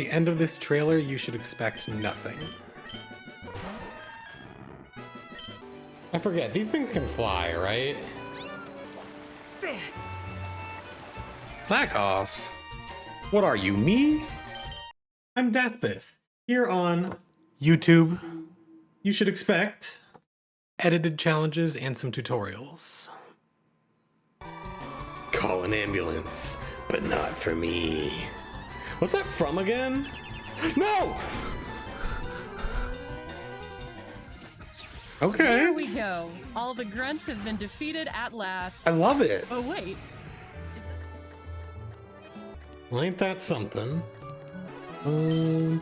the end of this trailer, you should expect nothing. I forget, these things can fly, right? Back off. What are you, me? I'm Daspith, here on YouTube. You should expect edited challenges and some tutorials. Call an ambulance, but not for me. What's that from again? No! Okay. There we go. All the grunts have been defeated at last. I love it. Oh wait. Well, ain't that something? Bum,